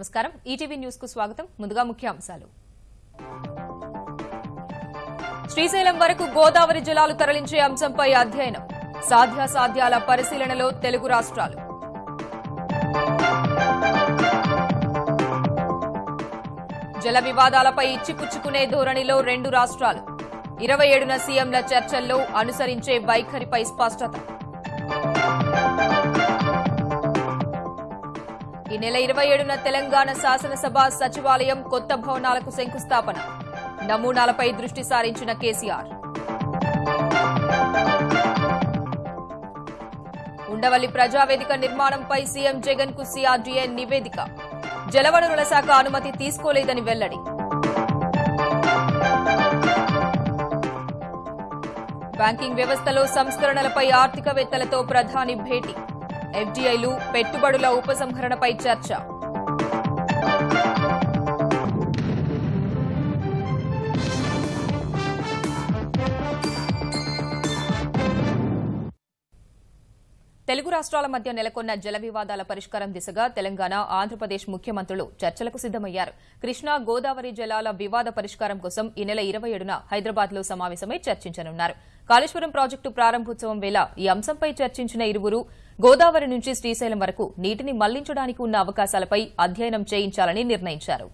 నమస్కారం. ఈటీవీ న్యూస్కు స్వాగతం. ముందుగా ముఖ్యాంశాలు. శ్రీశైలం వరకు గోదావరి జలాలు తరలించే అంశంపై అధ్యయనం. సాధ్యాసాధ్యాల పరిశీలనలో తెలుగు రాష్ట్రాలు. జల వివాదాలపై ఇచ్చిపుచ్చుకునే ధోరణిలో రెండు రాష్ట్రాలు. ఇరవై ఏడున సీఎంల చర్చల్లో అనుసరించే వైఖరిపై స్పష్టత. నెల ఇరవై ఏడున తెలంగాణ శాసనసభ సచివాలయం కొత్త భవనాలకు శంకుస్థాపన. నమూనాలపై దృష్టి సారించిన కేసీఆర్. ఉండవల్లి ప్రజావేదిక నిర్మాణంపై సీఎం జగన్కు సీఆర్డీఏ నివేదిక. జలవనరుల శాఖ అనుమతి తీసుకోలేదని వెల్లడి. బ్యాంకింగ్ వ్యవస్థలో సంస్కరణలపై ఆర్థికవేత్తలతో ప్రధాని భేటీ. ఎఫ్డీఐలు పెట్టుబడుల ఉపసంహరణపై చర్చ. తెలుగు రాష్ట్రాల మధ్య నెలకొన్న జల వివాదాల పరిష్కారం దిశగా తెలంగాణ ఆంధ్రప్రదేశ్ ముఖ్యమంత్రులు చర్చలకు సిద్దమయ్యారు కృష్ణా గోదావరి జలాల వివాద పరిష్కారం కోసం ఈ నెల ఇరవై ఏడున హైదరాబాద్లో సమావేశమై చర్చించనున్నారు. కాళేశ్వరం ప్రాజెక్టు ప్రారంభోత్సవం వేళ ఈ అంశంపై చర్చించిన ఇరువురు గోదావరి నుంచి శ్రీశైలం వరకు నీటిని మళ్ళించడానికి ఉన్న అవకాశాలపై అధ్యయనం చేయించాలని నిర్ణయించారు.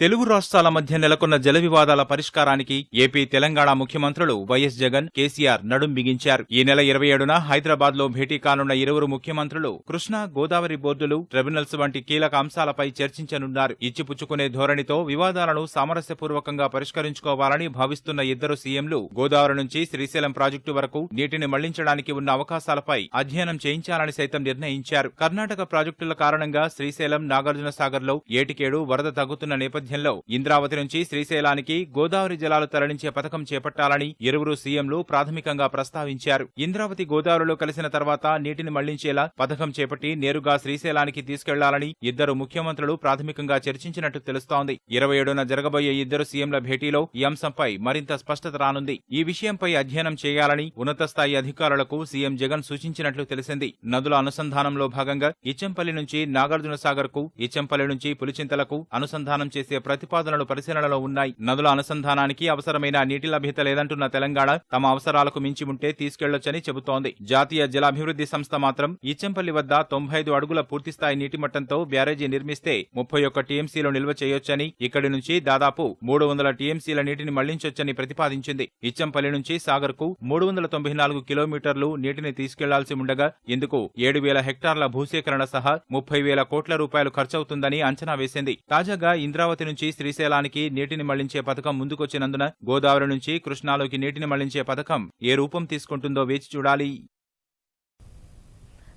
తెలుగు రాష్ట్రాల మధ్య నెలకొన్న జల వివాదాల పరిష్కారానికి ఏపీ తెలంగాణ ముఖ్యమంత్రులు వైఎస్ జగన్ కేసీఆర్ నడుం బిగించారు. ఈ నెల ఇరవై ఏడున హైదరాబాద్లో భేటీ కానున్న ఇరువురు ముఖ్యమంత్రులు కృష్ణా గోదావరి బోర్డులు ట్రిబ్యునల్స్ వంటి కీలక అంశాలపై చర్చించనున్నారు. ఇచ్చిపుచ్చుకునే ధోరణితో వివాదాలను సామరస్యపూర్వకంగా పరిష్కరించుకోవాలని భావిస్తున్న ఇద్దరు సీఎంలు గోదావరి నుంచి శ్రీశైలం ప్రాజెక్టు వరకు నీటిని మళ్ళించడానికి ఉన్న అవకాశాలపై అధ్యయనం చేయించాలని సైతం నిర్ణయించారు. కర్ణాటక ప్రాజెక్టుల కారణంగా శ్రీశైలం నాగార్జునసాగర్లో ఏటికేడు వరద తగ్గుతున్న నేపథ్యంలో ఇంద్రావతి నుంచి శ్రీశైలానికి గోదావరి జలాలు తరలించే పథకం చేపట్టాలని ఇరువురు సీఎంలు ప్రాథమికంగా ప్రస్తావించారు. ఇంద్రావతి గోదావరిలో కలిసిన తర్వాత నీటిని మళ్ళించేలా పథకం చేపట్టి నేరుగా శ్రీశైలానికి తీసుకెళ్ళాలని ఇద్దరు ముఖ్యమంత్రులు ప్రాథమికంగా చర్చించినట్టు తెలుస్తోంది. ఇరవై ఏడున జరగబోయే ఇద్దరు సీఎంల భేటీలో ఈ అంశంపై మరింత స్పష్టత రానుంది. ఈ విషయంపై అధ్యయనం చేయాలని ఉన్నత స్థాయి అధికారులకు సీఎం జగన్ సూచించినట్లు తెలిసింది. నదుల అనుసంధానంలో భాగంగా ఇచ్చంపల్లి నుంచి నాగార్జున సాగర్కు ఇచ్చంపల్లి నుంచి పులిచింతలకు అనుసంధానం చేసే ప్రతిపాదనలు పరిశీలనలో ఉన్నాయి. నదుల అనుసంధానానికి అవసరమైన నీటి లభ్యత లేదంటున్న తెలంగాణ తమ అవసరాలకు మించి ఉంటే తీసుకెళ్ళొచ్చని చెబుతోంది. జాతీయ జలాభివృద్ధి సంస్థ మాత్రం ఇచ్చంపల్లి వద్ద తొంభై ఐదు అడుగుల పూర్తిస్థాయి నీటి మట్టంతో బ్యారేజీ నిర్మిస్తే ముప్పై ఒక్క టీఎంసీలు నిల్వ చేయొచ్చని ఇక్కడి నుంచి దాదాపు మూడు వందల టీఎంసీల నీటిని మళ్ళించొచ్చని ప్రతిపాదించింది. ఇచ్చంపల్లి నుంచి సాగర్కు మూడు వందల తొంభై నాలుగు కిలోమీటర్లు నీటిని తీసుకెళ్ళాల్సి ఉండగా ఇందుకు ఏడు వేల హెక్టార్ల భూసేకరణ సహా ముప్పై వేల కోట్ల రూపాయలు ఖర్చవుతుందని అంచనా వేసింది. తాజాగా ఇంద్రావతి నుంచి శ్రీశైలానికి నీటిని మళ్ళించే పథకం ముందుకొచ్చినందున గోదావరి నుంచి కృష్ణాలోకి నీటిని మళ్ళించే పథకం ఏ రూపం తీసుకుంటుందో వేచి చూడాలి.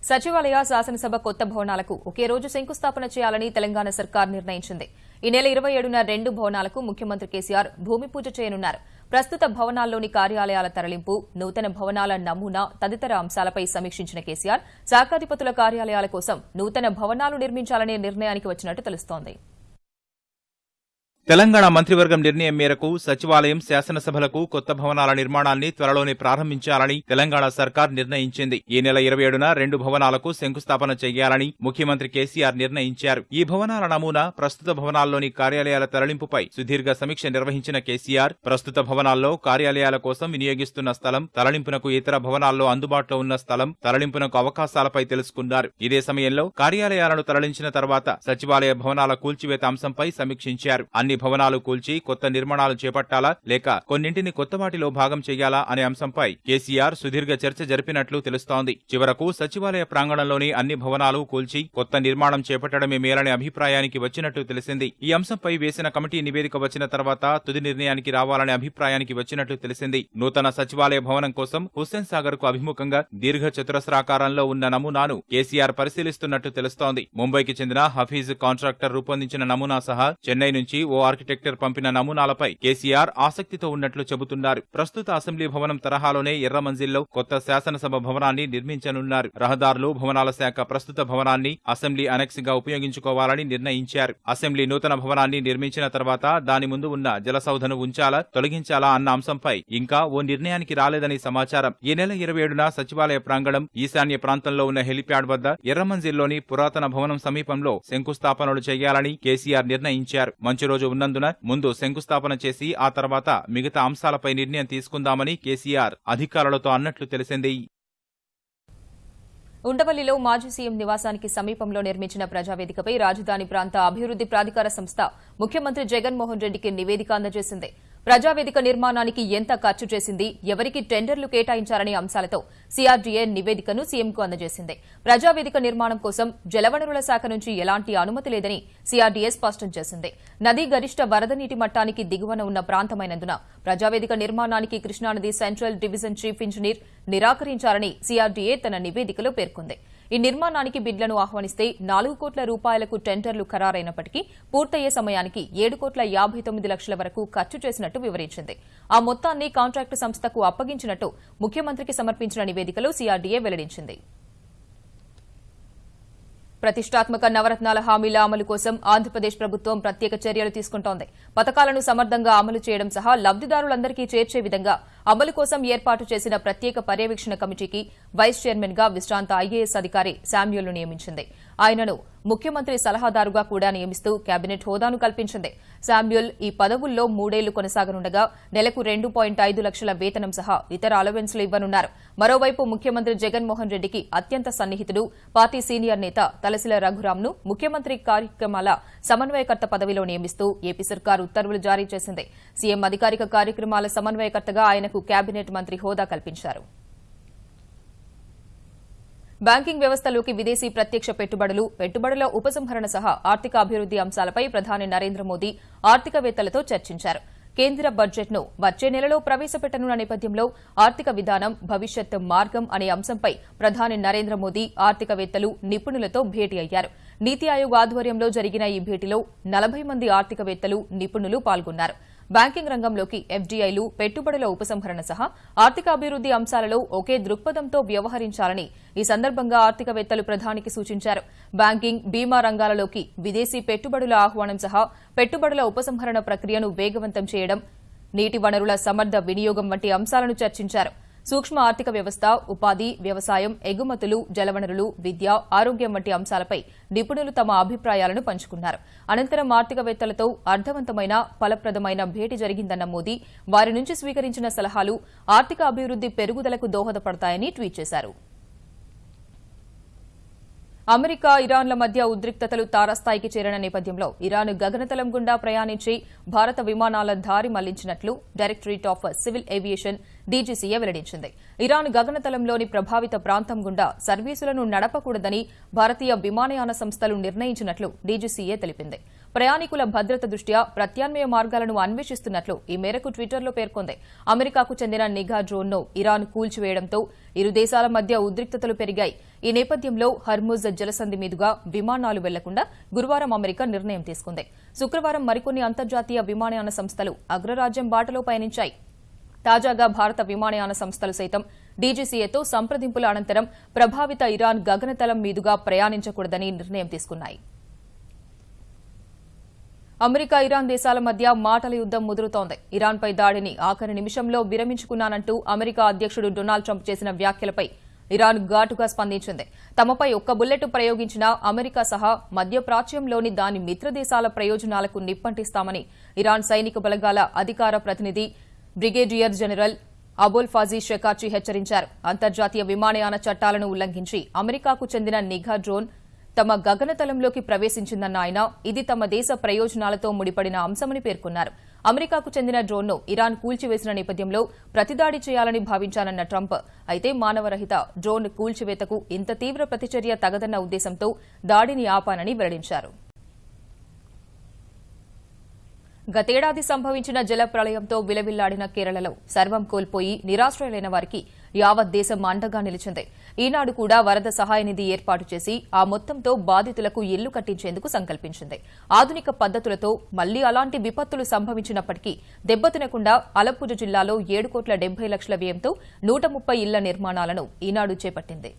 సచివాలయ శాసనసభ కొత్త భవనాలకు ఒకే రోజు శంకుస్థాపన చేయాలని తెలంగాణ సర్కార్ నిర్ణయించింది. ఈ నెల ఇరవై ఏడున రెండు భవనాలకు ముఖ్యమంత్రి కేసీఆర్ భూమి పూజ చేయనున్నారు. ప్రస్తుత భవనాల్లోని కార్యాలయాల తరలింపు నూతన భవనాల నమూనా తదితర అంశాలపై సమీక్షించిన కేసీఆర్ శాఖాధిపతుల కార్యాలయాల కోసం నూతన భవనాలు నిర్మించాలనే నిర్ణయానికి వచ్చినట్టు తెలుస్తోంది. తెలంగాణ మంత్రివర్గం నిర్ణయం మేరకు సచివాలయం శాసనసభలకు కొత్త భవనాల నిర్మాణాన్ని త్వరలోనే ప్రారంభించాలని తెలంగాణ సర్కార్ నిర్ణయించింది. ఈ నెల ఇరవై ఏడున రెండు భవనాలకు శంకుస్థాపన చేయాలని ముఖ్యమంత్రి కేసీఆర్ నిర్ణయించారు. ఈ భవనాల నమూనా ప్రస్తుత భవనాల్లోని కార్యాలయాల తరలింపుపై సుదీర్ఘ సమీక్ష నిర్వహించిన కేసీఆర్ ప్రస్తుత భవనాల్లో కార్యాలయాల కోసం వినియోగిస్తున్న స్థలం తరలింపునకు ఇతర భవనాల్లో అందుబాటులో ఉన్న స్థలం తరలింపునకు అవకాశాలపై తెలుసుకున్నారు. ఇదే సమయంలో కార్యాలయాలను తరలించిన తర్వాత సచివాలయ భవనాల కూల్చివేత అంశంపై సమీక్షించారు. అన్ని భవనాలు కూల్చి కొత్త నిర్మాణాలు చేపట్టాలా లేక కొన్నింటిని కొత్త వాటిలో భాగం చేయాలా అనే అంశంపై కేసీఆర్ సుదీర్ఘ చర్చ జరిపినట్లు తెలుస్తోంది. చివరకు సచివాలయ ప్రాంగణంలోని అన్ని భవనాలు కూల్చి కొత్త నిర్మాణం చేపట్టడమే మేలనే అభిప్రాయానికి వచ్చినట్లు తెలిసింది. ఈ అంశంపై వేసిన కమిటీ నివేదిక వచ్చిన తర్వాత తుది నిర్ణయానికి రావాలనే అభిప్రాయానికి వచ్చినట్లు తెలిసింది. నూతన సచివాలయ భవనం కోసం హుస్సేన్ సాగర్కు అభిముఖంగా దీర్ఘ చతురస్రాకారంలో ఉన్న నమూనాను కేసీఆర్ పరిశీలిస్తున్నట్టు తెలుస్తోంది. ముంబైకి చెందిన హఫీజ్ కాంట్రాక్టర్ రూపొందించిన నమూనా సహా చెన్నై నుంచి ఓ ఆర్కిటెక్చర్ పంపిన నమూనాలపై కేసీఆర్ ఆసక్తితో ఉన్నట్లు చెబుతున్నారు. ప్రస్తుత అసెంబ్లీ భవనం తరహాలోనే ఎర్ర మంజిల్లో కొత్త శాసనసభ భవనాన్ని నిర్మించనున్నారు. రహదారులు భవనాల శాఖ ప్రస్తుత భవనాన్ని అసెంబ్లీ అనెక్స్గా ఉపయోగించుకోవాలని నిర్ణయించారు. అసెంబ్లీ నూతన భవనాన్ని నిర్మించిన తర్వాత దాని ముందు ఉన్న జలసౌధను ఉంచాలా తొలగించాలా అన్న అంశంపై ఇంకా ఓ నిర్ణయానికి రాలేదని సమాచారం. ఈ నెల ఇరవై ఏడున సచివాలయ ప్రాంగణం ఈశాన్య ప్రాంతంలో ఉన్న హెలిప్యాడ్ వద్ద ఎర్రమంజిల్లోని పురాతన భవనం సమీపంలో శంకుస్థాపనలు చేయాలని కేసీఆర్ నిర్ణయించారు. మంచి రోజు ఉన్నందున ముందు శంకుస్థాపన చేసి ఆ తర్వాత మిగతా అంశాలపై నిర్ణయం తీసుకుందామని కేసీఆర్ అధికారులతో అన్నట్లు తెలిసింది. ఉండవల్లిలో మాజీ సీఎం నివాసానికి సమీపంలో నిర్మించిన ప్రజావేదికపై రాజధాని ప్రాంత అభివృద్ది ప్రాధికార సంస్థ ముఖ్యమంత్రి జగన్మోహన్ రెడ్డికి నివేదిక అందజేసింది. ప్రజావేదిక నిర్మాణానికి ఎంత ఖర్చు చేసింది ఎవరికి టెండర్లు కేటాయించారనే అంశాలతో సీఆర్డీఏ నివేదికను సీఎంకు అందజేసింది. ప్రజావేదిక నిర్మాణం కోసం జలవనరుల శాఖ నుంచి ఎలాంటి అనుమతి లేదని సీఆర్డీఏ స్పష్టం చేసింది. నది గరిష్ట వరద నీటి మట్టానికి దిగువన ఉన్న ప్రాంతమైనందున ప్రజావేదిక నిర్మాణానికి కృష్ణానది సెంట్రల్ డివిజన్ చీఫ్ ఇంజనీర్ నిరాకరించారని సీఆర్డీఏ తన నివేదికలో పేర్కొంది. ఈ నిర్మాణానికి బిడ్లను ఆహ్వానిస్తే నాలుగు కోట్ల రూపాయలకు టెండర్లు ఖరారైనప్పటికీ పూర్తయ్యే సమయానికి ఏడు కోట్ల యాభై తొమ్మిది లక్షల వరకు ఖర్చు చేసినట్టు వివరించింది. ఆ మొత్తాన్ని కాంట్రాక్టు సంస్థకు అప్పగించినట్టు ముఖ్యమంత్రికి సమర్పించిన నివేదికలో సీఆర్డీఏ వెల్లడించింది. ప్రతిష్టాత్మక నవరత్నాల హామీల అమలు కోసం ఆంధ్రప్రదేశ్ ప్రభుత్వం ప్రత్యేక చర్యలు తీసుకుంటోంది. పథకాలను సమర్థంగా అమలు చేయడం సహా లబ్దిదారులందరికీ చేర్చే విధంగా అమలు కోసం ఏర్పాటు చేసిన ప్రత్యేక పర్యవేక్షణ కమిటీకి వైస్ చైర్మన్గా విశ్రాంత ఐఏఎస్ అధికారి శామ్యూల్ను నియమించింది. ఆయనను ముఖ్యమంత్రి సలహాదారుగా కూడా నియమిస్తూ కేబినెట్ హోదాను కల్పించింది. శామ్యూల్ ఈ పదవుల్లో మూడేళ్ళు కొనసాగనుండగా నెలకు రెండు పాయింట్ ఐదు లక్షల వేతనం సహా ఇతర అలవెన్స్లు ఇవ్వనున్నారు. మరోవైపు ముఖ్యమంత్రి జగన్మోహన్ రెడ్డికి అత్యంత సన్నిహితుడు పార్టీ సీనియర్ నేత తలసిల రఘురాంను ముఖ్యమంత్రి కార్యక్రమాల సమన్వయకర్త పదవిలో నియమిస్తూ ఏపీ సర్కార్ ఉత్తర్వులు జారీ చేసింది. సీఎం అధికారిక కార్యక్రమాల సమన్వయకర్తగా ఆయనకు కేబినెట్ మంత్రి హోదా కల్పించారు. బ్యాంకింగ్ వ్యవస్థలోకి విదేశీ ప్రత్యక్ష పెట్టుబడులు పెట్టుబడుల ఉపసంహరణ సహా ఆర్థిక అభివృద్ది అంశాలపై ప్రధాని నరేంద్ర మోదీ ఆర్థికవేత్తలతో చర్చించారు. కేంద్ర బడ్జెట్ను వచ్చే నెలలో ప్రవేశపెట్టనున్న నేపథ్యంలో ఆర్థిక విధానం భవిష్యత్ మార్గం అనే అంశంపై ప్రధాని నరేంద్ర మోదీ ఆర్థికవేత్తలు నిపుణులతో భేటీ అయ్యారు. నీతి ఆయోగ్ ఆధ్వర్యంలో జరిగిన ఈ భేటీలో నలభై మంది ఆర్థికవేత్తలు నిపుణులు పాల్గొన్నారు. బ్యాంకింగ్ రంగంలోకి ఎఫ్డీఐలు పెట్టుబడుల ఉపసంహరణ సహా ఆర్థికాభివృద్ది అంశాలలో ఒకే దృక్పథంతో వ్యవహరించాలని ఈ సందర్భంగా ఆర్థికవేత్తలు ప్రధానికి సూచించారు. బ్యాంకింగ్ బీమా రంగాలలోకి విదేశీ పెట్టుబడుల ఆహ్వానం సహా పెట్టుబడుల ఉపసంహరణ ప్రక్రియను వేగవంతం చేయడం నీటి వనరుల సమర్థ వినియోగం వంటి అంశాలను చర్చించారు. సూక్ష్మ ఆర్థిక వ్యవస్థ ఉపాధి వ్యవసాయం ఎగుమతులు జలవనరులు విద్య ఆరోగ్యం వంటి అంశాలపై నిపుణులు తమ అభిప్రాయాలను పంచుకున్నారు. అనంతరం ఆర్థికవేత్తలతో అర్థవంతమైన ఫలప్రదమైన భేటీ జరిగిందన్న మోదీ వారి నుంచి స్వీకరించిన సలహాలు ఆర్థిక అభివృద్ది పెరుగుదలకు దోహదపడతాయని ట్వీట్ చేశారు. అమెరికా ఇరాన్ల మధ్య ఉద్రిక్తతలు తారస్థాయికి చేరిన నేపథ్యంలో ఇరాన్ గగనతలం గుండా ప్రయాణించి భారత విమానాల దారి మళ్ళించినట్లు directorate of civil aviation DGCA వెల్లడించింది. ఇరాన్ గగనతలంలోని ప్రభావిత ప్రాంతం గుండా సర్వీసులను నడపకూడదని భారతీయ విమానయాన సంస్థలు నిర్ణయించినట్లు డీజీసీఏ తెలిపింది. ప్రయాణికుల భద్రత దృష్ట్యా ప్రత్యామ్నాయ మార్గాలను అన్వేషిస్తున్నట్లు ఈ మేరకు ట్విట్టర్లో పేర్కొంది. అమెరికాకు చెందిన నిఘా డ్రోన్ను ఇరాన్ కూల్చివేయడంతో ఇరు దేశాల మధ్య ఉద్రిక్తతలు పెరిగాయి. ఈ నేపథ్యంలో హర్ముజ్ జలసంధి మీదుగా విమానాలు వెళ్ళకుండా గురువారం అమెరికా నిర్ణయం తీసుకుంది. శుక్రవారం మరికొన్ని అంతర్జాతీయ విమానయాన సంస్థలు అగ్రరాజ్యం బాటలో పయనించాయి. తాజాగా భారత విమానయాన సంస్థలు సైతం డీజీసీఏతో సంప్రదింపుల అనంతరం ప్రభావిత ఇరాన్ గగనతలం మీదుగా ప్రయాణించకూడదని నిర్ణయం తీసుకున్నాయి. అమెరికా ఇరాన్ దేశాల మధ్య మాటల యుద్దం ముదురుతోంది. ఇరాన్పై దాడిని ఆఖరి నిమిషంలో విరమించుకున్నానంటూ అమెరికా అధ్యక్షుడు డొనాల్డ్ ట్రంప్ చేసిన వ్యాఖ్యలపై ఇరాన్ ఘాటుగా స్పందించింది. తమపై ఒక్క బుల్లెట్ ప్రయోగించిన అమెరికా సహా మధ్యప్రాచ్యంలోని దాని మిత్రదేశాల ప్రయోజనాలకు నిప్పంటిస్తామని ఇరాన్ సైనిక బలగాల అధికార ప్రతినిధి బ్రిగేడియర్ జనరల్ అబోల్ ఫాజీ షెకార్చి హెచ్చరించారు. అంతర్జాతీయ విమానయాన చట్టాలను ఉల్లంఘించి అమెరికాకు చెందిన నిఘా డ్రోన్ తమ గగనతలంలోకి ప్రవేశించిందన్న ఆయన ఇది తమ దేశ ప్రయోజనాలతో ముడిపడిన అంశమని పేర్కొన్నారు. అమెరికాకు చెందిన డ్రోన్ను ఇరాన్ కూల్చివేసిన నేపథ్యంలో ప్రతిదాడి చేయాలని భావించానన్న ట్రంప్. అయితే మానవరహిత డ్రోన్ కూల్చివేతకు ఇంత తీవ్ర ప్రతిచర్య తగదన్న ఉద్దేశంతో దాడిని ఆపానని వెల్లడించారు. గతేడాది సంభవించిన జల ప్రళయంతో విలవిల్లాడిన కేరళలో సర్వం కోల్పోయి నిరాశ్రయులైన వారికి యావత్ దేశం అండగా నిలిచింది. ఈనాడు కూడా వరద సహాయ నిధి ఏర్పాటు చేసి ఆ మొత్తంతో బాధితులకు ఇల్లు కట్టించేందుకు సంకల్పించింది. ఆధునిక పద్దతులతో మళ్ళీ అలాంటి విపత్తులు సంభవించినప్పటికీ దెబ్బతినకుండా అలప్పుజ జిల్లాలో ఏడు కోట్ల డెబ్బై లక్షల వ్యయంతో నూట ముప్పై ఇళ్ళ నిర్మాణాలను ఈనాడు చేపట్టింది.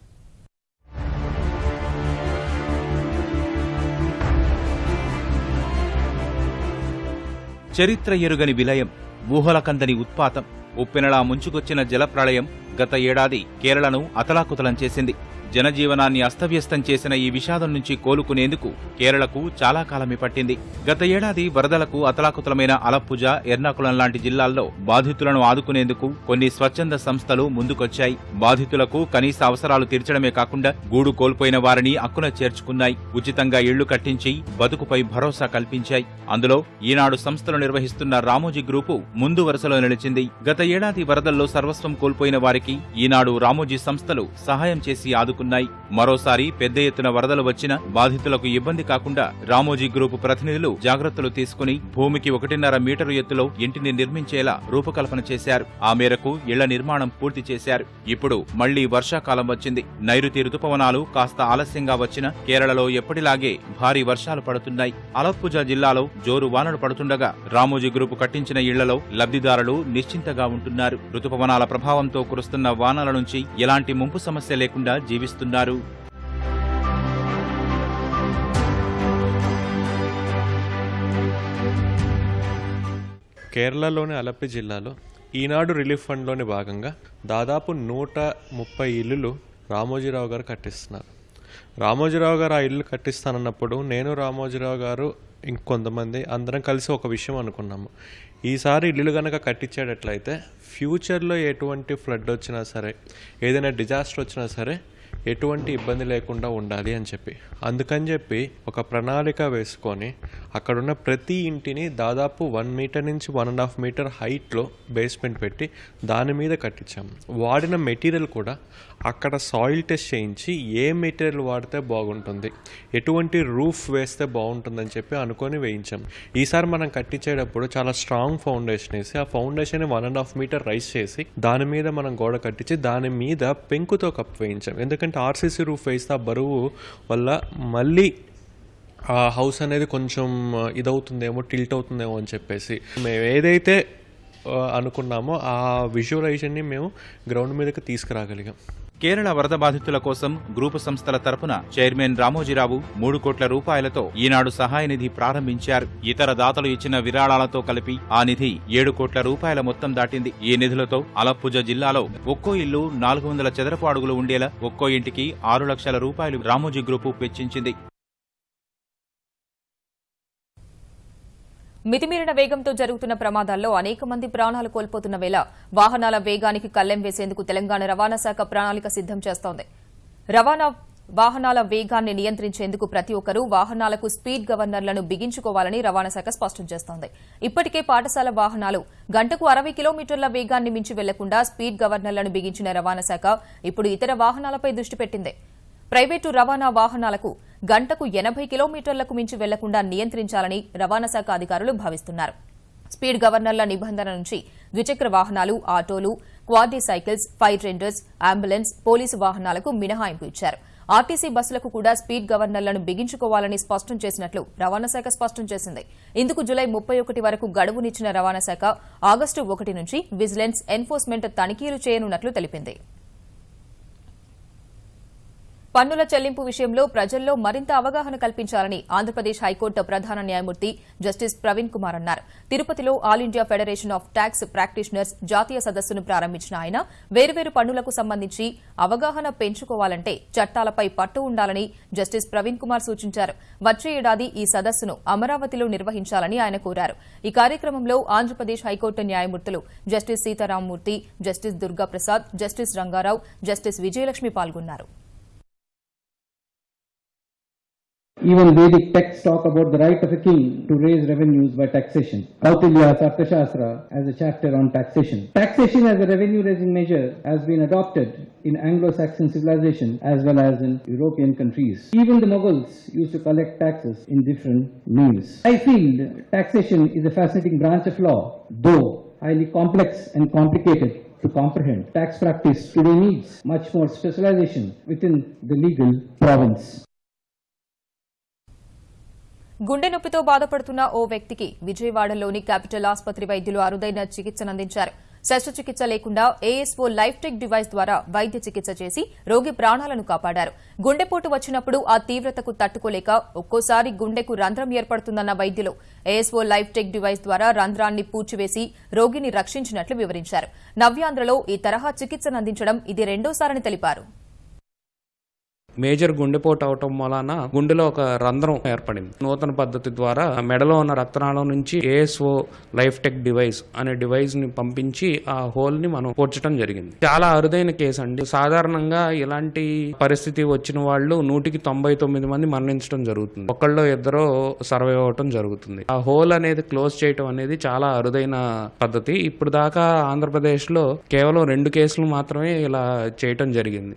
చరిత్ర ఎరుగని విలయం ఊహలకందని ఉత్పాతం. ఉప్పెనలా ముంచుకొచ్చిన జలప్రళయం గత ఏడాది కేరళను అతలాకుతలం చేసింది. జనజీవనాన్ని అస్తవ్యస్తం చేసిన ఈ విషాదం నుంచి కోలుకునేందుకు కేరళకు చాలా కాలమే పట్టింది. గత ఏడాది వరదలకు అతలాకుతలమైన అలప్పుజ ఎర్నాకుళం లాంటి జిల్లాల్లో బాధితులను ఆదుకునేందుకు కొన్ని స్వచ్ఛంద సంస్థలు ముందుకొచ్చాయి. బాధితులకు కనీస అవసరాలు తీర్చడమే కాకుండా గూడు కోల్పోయిన వారిని అక్కున చేర్చుకున్నాయి. ఉచితంగా ఇళ్ళు కట్టించి బతుకుపై భరోసా కల్పించాయి. అందులో ఈనాడు సంస్థలు నిర్వహిస్తున్న రామోజీ గ్రూపు ముందు వరుసలో నిలిచింది. గత ఏడాది వరదల్లో సర్వస్వం కోల్పోయిన వారికి ఈనాడు రామోజీ సంస్థలు సహాయం చేసి ఆదుకున్నాయి. మరోసారి పెద్ద ఎత్తున వరదలు వచ్చినా బాధితులకు ఇబ్బంది కాకుండా రామోజీ గ్రూపు ప్రతినిధులు జాగ్రత్తలు తీసుకుని భూమికి ఒకటిన్నర మీటరు ఎత్తులో ఇంటిని నిర్మించేలా రూపకల్పన చేశారు. ఆ మేరకు ఇళ్ళ నిర్మాణం పూర్తి చేశారు. ఇప్పుడు మళ్ళీ వర్షాకాలం వచ్చింది. నైరుతి రుతుపవనాలు కాస్త ఆలస్యంగా వచ్చినా కేరళలో ఎప్పటిలాగే భారీ వర్షాలు పడుతున్నాయి. అలప్పుజ జిల్లాలో జోరు వానలు పడుతుండగా రామోజీ గ్రూపు కట్టించిన ఇళ్ళలో లబ్ధిదారులు నిశ్చింతగా ఉంటున్నారు. రుతుపవనాల ప్రభావంతో కురుస్తున్న వానల నుంచి ఎలాంటి ముంపు సమస్య లేకుండా జీవిస్తున్నారు. కేరళలోని అలప్పి జిల్లాలో ఈనాడు రిలీఫ్ ఫండ్లోని భాగంగా దాదాపు నూట ముప్పై ఇల్లులు రామోజీరావు గారు కట్టిస్తున్నారు. రామోజీరావు గారు ఆ ఇల్లు కట్టిస్తానన్నప్పుడు నేను రామోజీరావు గారు ఇంకొంతమంది అందరం కలిసి ఒక విషయం అనుకున్నాము. ఈసారి ఇల్లు కనుక కట్టించేటట్లయితే ఫ్యూచర్లో ఎటువంటి ఫ్లడ్ వచ్చినా సరే ఏదైనా డిజాస్టర్ వచ్చినా సరే ఎటువంటి ఇబ్బంది లేకుండా ఉండాలి అని చెప్పి. అందుకని చెప్పి ఒక ప్రణాళిక వేసుకొని అక్కడున్న ప్రతి ఇంటిని దాదాపు వన్ మీటర్ నుంచి వన్ అండ్ హాఫ్ మీటర్ హైట్లో బేస్మెంట్ పెట్టి దాని మీద కట్టించాము వాడిన మెటీరియల్ కూడా అక్కడ సాయిల్ టెస్ట్ చేయించి ఏ మెటీరియల్ వాడితే బాగుంటుంది ఎటువంటి రూఫ్ వేస్తే బాగుంటుందని చెప్పి అనుకొని వేయించాం. ఈసారి మనం కట్టించేటప్పుడు చాలా స్ట్రాంగ్ ఫౌండేషన్ వేసి ఆ foundation one and half metre rise చేసి దాని మీద మనం గోడ కట్టించి దాని మీద పెంకుతో కప్పు వేయించాం. ఎందుకంటే ఆర్సీసీ రూఫ్ వేస్తే ఆ బరువు వల్ల మళ్ళీ ఆ హౌస్ అనేది కొంచెం ఇదవుతుందేమో టిల్ట్ అవుతుందేమో అని చెప్పేసి మేము ఏదైతే అనుకున్నామో ఆ విజువలైజేషన్ని మేము గ్రౌండ్ మీదకి తీసుకురాగలిగాం. కేరళ వరద బాధితుల కోసం గ్రూపు సంస్థల తరపున చైర్మన్ రామోజీరావు మూడు కోట్ల రూపాయలతో ఈనాడు సహాయ నిధి ప్రారంభించారు. ఇతర దాతలు ఇచ్చిన విరాళాలతో కలిపి ఆ నిధి ఏడు కోట్ల రూపాయల మొత్తం దాటింది. ఈ నిధులతో అలప్పుజ జిల్లాలో ఒక్కో ఇల్లు నాలుగు వందల చదరపు అడుగులు ఉండేలా ఒక్కో ఇంటికి ఆరు లక్షల రూపాయలు రామోజీ గ్రూపు వెచ్చించింది. మితిమీరిన వేగంతో జరుగుతున్న ప్రమాదాల్లో అనేక మంది ప్రాణాలు కోల్పోతున్న వేళ వాహనాల వేగానికి కళ్ళెం వేసేందుకు తెలంగాణ రవాణా శాఖ ప్రణాళిక సిద్దం చేస్తోంది. రవాణా వాహనాల వేగాన్ని నియంత్రించేందుకు ప్రతి ఒక్కరూ వాహనాలకు స్పీడ్ గవర్నర్లను బిగించుకోవాలని రవాణా శాఖ స్పష్టం చేస్తోంది. ఇప్పటికే పాఠశాల వాహనాలు గంటకు అరవై కిలోమీటర్ల వేగాన్ని మించి వెళ్ళకుండా స్పీడ్ గవర్నర్లను బిగించిన రవాణా శాఖ ఇప్పుడు ఇతర వాహనాలపై దృష్టి పెట్టింది. ప్రైవేటు రవాణా వాహనాలకు గంటకు ఎనభై కిలోమీటర్లకు మించి వెళ్ళకుండా నియంత్రించాలని రవాణా శాఖ అధికారులు భావిస్తున్నారు. స్పీడ్ గవర్నర్ల నిబంధన నుంచి ద్విచక్ర వాహనాలు ఆటోలు quadricycles fire tenders ambulance police వాహనాలకు మినహాయింపు ఇచ్చారు. ఆర్టీసీ బస్సులకు కూడా స్పీడ్ గవర్నర్లను బిగించుకోవాలని స్పష్టం చేసినట్లు రవాణా శాఖ స్పష్టం చేసింది. ఇందుకు జులై ముప్పై ఒకటి వరకు గడువునిచ్చిన రవాణా శాఖ ఆగస్టు ఒకటి నుంచి విజిలెన్స్ ఎన్ఫోర్స్మెంట్ తనిఖీలు చేయనున్నట్లు తెలిపింది. పన్నుల చెల్లింపు విషయంలో ప్రజల్లో మరింత అవగాహన కల్పించాలని ఆంధ్రప్రదేశ్ హైకోర్టు ప్రధాన న్యాయమూర్తి జస్టిస్ ప్రవీణ్ కుమార్ అన్నారు. తిరుపతిలో all India federation of tax practitioners జాతీయ సదస్సును ప్రారంభించిన ఆయన వేర్వేరు పన్నులకు సంబంధించి అవగాహన పెంచుకోవాలంటే చట్టాలపై పట్టు ఉండాలని జస్టిస్ ప్రవీణ్ కుమార్ సూచించారు. వచ్చే ఏడాది ఈ సదస్సును అమరావతిలో నిర్వహించాలని ఆయన కోరారు. ఈ కార్యక్రమంలో ఆంధ్రప్రదేశ్ హైకోర్టు న్యాయమూర్తులు justice Sitaramamurthy justice Durgaprasad justice Rangarao justice Vijayalakshmi పాల్గొన్నారు. Even Vedic texts talk about the right of a king to raise revenues by taxation. Kautilya's Arthashastra has a chapter on taxation. Taxation as a revenue raising measure has been adopted in Anglo-Saxon civilization as well as in European countries. Even the Mughals used to collect taxes in different means. I feel taxation is a fascinating branch of law, though highly complex and complicated to comprehend. Tax practice today needs much more specialization within the legal province. గుండె నొప్పితో బాధపడుతున్న ఓ వ్యక్తికి విజయవాడలోని capital ఆసుపత్రి వైద్యులు అరుదైన చికిత్సనందించారు. శస్త్రచికిత్స లేకుండా ఏఎస్ఓ లైఫ్ టెక్ డివైస్ ద్వారా వైద్య చికిత్స చేసి రోగి ప్రాణాలను కాపాడారు. గుండెపోటు వచ్చినప్పుడు ఆ తీవ్రతకు తట్టుకోలేక ఒక్కోసారి గుండెకు రంధ్రం ఏర్పడుతుందన్న వైద్యులు ఏఎస్ఓ లైఫ్ టెక్ డివైస్ ద్వారా రంధ్రాన్ని పూడ్చివేసి రోగిని రక్షించినట్లు వివరించారు. నవ్యాంధ్రలో ఈ తరహా చికిత్సనందించడం ఇది రెండోసారని తెలిపారు. మేజర్ గుండెపోటు అవటం వలన గుండెలో ఒక రంధ్రం ఏర్పడింది. నూతన పద్ధతి ద్వారా మెడలో ఉన్న రక్తనాళం నుంచి ఏఎస్ఓ లైఫ్ టెక్ డివైస్ అనే డివైస్ని పంపించి ఆ హోల్ని మనం పూడ్చడం జరిగింది. చాలా అరుదైన కేసు అండి. సాధారణంగా ఇలాంటి పరిస్థితి వచ్చిన వాళ్ళు నూటికి తొంభై తొమ్మిది మంది మరణించడం జరుగుతుంది. ఒకళ్ళు ఇద్దరు సర్వైవ్ అవటం జరుగుతుంది. ఆ హోల్ అనేది క్లోజ్ చేయటం అనేది చాలా అరుదైన పద్ధతి. ఇప్పుడు దాకా ఆంధ్రప్రదేశ్లో కేవలం రెండు కేసులు మాత్రమే ఇలా చేయటం జరిగింది.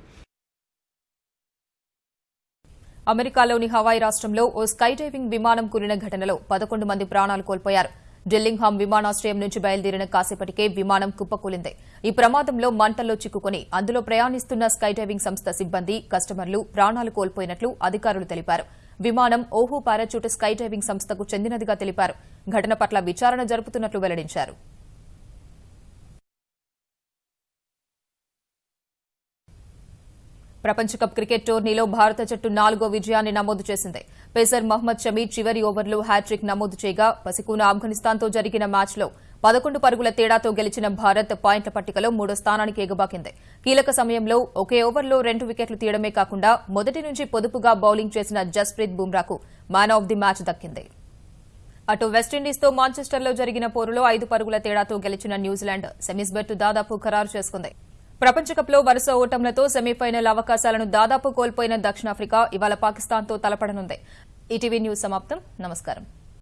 అమెరికాలోని హవాయి రాష్ట్రంలో ఓ స్కై డైవింగ్ విమానం కూలిన ఘటనలో పదకొండు మంది ప్రాణాలు కోల్పోయారు. జిల్లింగ్హామ్ విమానాశ్రయం నుంచి బయలుదేరిన కాసేపటికే విమానం కుప్పకూలింది. ఈ ప్రమాదంలో మంటల్లో చిక్కుకుని అందులో ప్రయాణిస్తున్న స్కై డైవింగ్ సంస్థ సిబ్బంది కస్టమర్లు ప్రాణాలు కోల్పోయినట్లు అధికారులు తెలిపారు. విమానం ఓహో పారాచూట్ స్కై డైవింగ్ సంస్థకు చెందినదిగా తెలిపారు. ఘటన పట్ల విచారణ జరుపుతున్నట్లు వెల్లడించారు. ప్రపంచ కప్ క్రికెట్ టోర్నీలో భారత జట్టు నాలుగో విజయాన్ని నమోదు చేసింది. పేసర్ మహ్మద్ షమీ చివరి ఓవర్లో హ్యాట్రిక్ నమోదు చేయగా పసికూన ఆఫ్ఘనిస్తాన్తో జరిగిన మ్యాచ్లో పదకొండు పరుగుల తేడాతో గెలిచిన భారత్ పాయింట్ల పట్టికలో మూడో స్థానానికి ఎగబాకింది. కీలక సమయంలో ఒకే ఓవర్లో రెండు వికెట్లు తీయడమే కాకుండా మొదటి నుంచి పొదుపుగా బౌలింగ్ చేసిన జస్ప్రీత్ బుమ్రాకు మ్యాన్ ఆఫ్ ది మ్యాచ్ దక్కింది. అటు వెస్టిండీస్తో మాంచెస్టర్లో జరిగిన పోరులో ఐదు పరుగుల తేడాతో గెలిచిన న్యూజిలాండ్ సెమీస్ బెట్టు దాదాపు ఖరారు చేసుకుంది. ప్రపంచకప్లో వరుస ఓటంలతో సెమీఫైనల్ అవకాశాలను దాదాపు కోల్పోయిన దక్షిణాఫ్రికా ఇవాళ పాకిస్తాన్తో తలపడనుంది. ఈటీవీ న్యూస్ సమాప్తం. నమస్కారం.